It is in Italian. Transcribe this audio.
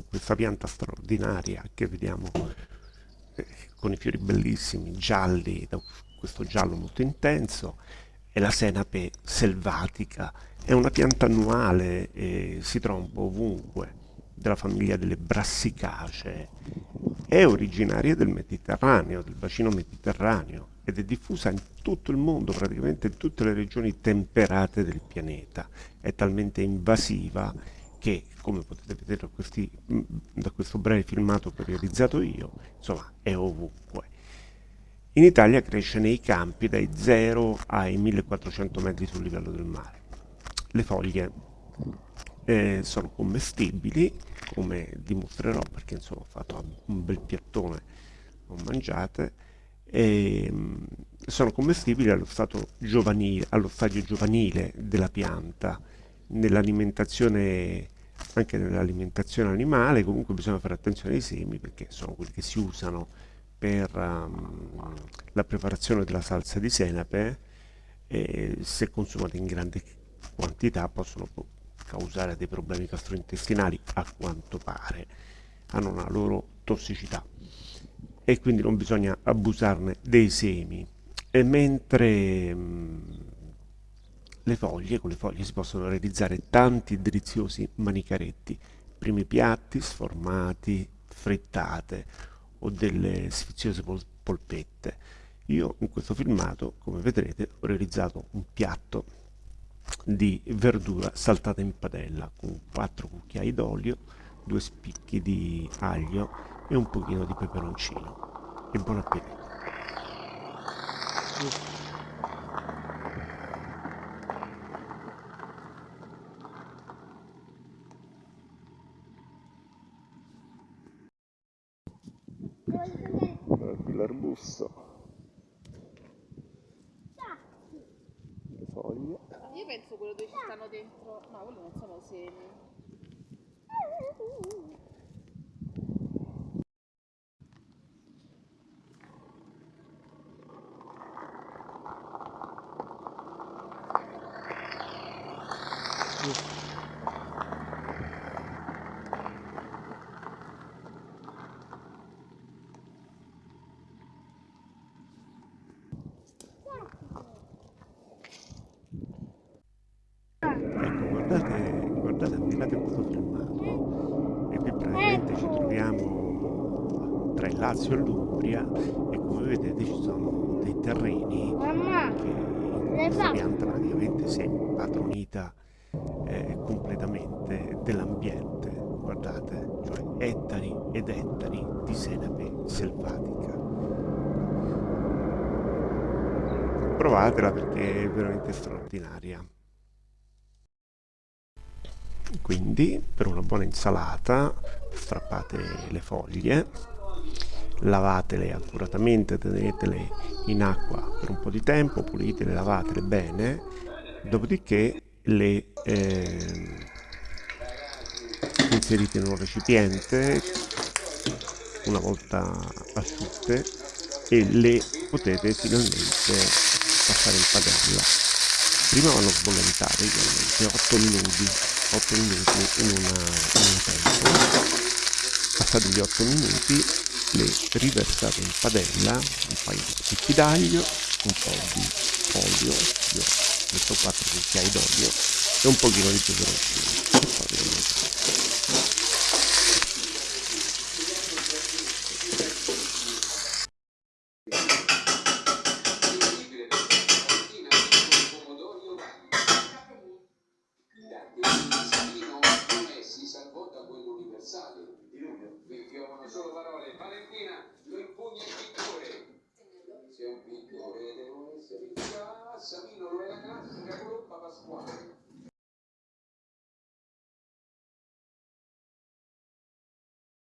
ecco, questa pianta straordinaria che vediamo eh, con i fiori bellissimi, gialli, questo giallo molto intenso, è la senape selvatica, è una pianta annuale, e si po' ovunque, della famiglia delle brassicacee, è originaria del Mediterraneo, del bacino mediterraneo ed è diffusa in tutto il mondo, praticamente in tutte le regioni temperate del pianeta. È talmente invasiva che, come potete vedere da, questi, da questo breve filmato che ho realizzato io, insomma, è ovunque. In Italia cresce nei campi dai 0 ai 1400 metri sul livello del mare. Le foglie eh, sono commestibili, come dimostrerò perché insomma ho fatto un bel piattone, ho mangiate, e, ehm, sono commestibili allo, giovanile, allo stadio giovanile della pianta, nell'alimentazione anche nell'alimentazione animale comunque bisogna fare attenzione ai semi perché sono quelli che si usano per um, la preparazione della salsa di senape e se consumati in grande quantità possono causare dei problemi gastrointestinali a quanto pare hanno una loro tossicità. E quindi non bisogna abusarne dei semi. E mentre mm, le foglie, con le foglie si possono realizzare tanti deliziosi manicaretti, primi piatti sformati, frittate o delle sfiziose pol polpette. Io in questo filmato, come vedrete, ho realizzato un piatto di verdura saltata in padella con 4 cucchiai d'olio, due spicchi di aglio e un pochino di peperoncino. E buon appetito! L'arbusto le foglie. Io penso quello dove ci stanno dentro. No quello non sono semi guardate, ammirate questo filmato e qui praticamente ci troviamo tra il Lazio e l'Umbria e come vedete ci sono dei terreni che questa pianta praticamente si è impadronita eh, completamente dell'ambiente. Guardate cioè ettari ed ettari di senape selvatica provatela perché è veramente straordinaria quindi per una buona insalata strappate le foglie lavatele accuratamente tenetele in acqua per un po' di tempo pulitele lavatele bene dopodiché le eh, inserite in un recipiente una volta asciutte e le potete finalmente passare in padella prima vanno sbollentare 8 minuti 8 minuti in una, in una pentola passati gli 8 minuti le riversate in padella un paio di spicchi d'aglio un po' di olio io messo 4 cucchiai d'olio e un pochino di peperoncino Cavalli, diluvio. Qui piovono solo parole. Valentina lo impugna il pittore. Se è un pittore devono essere in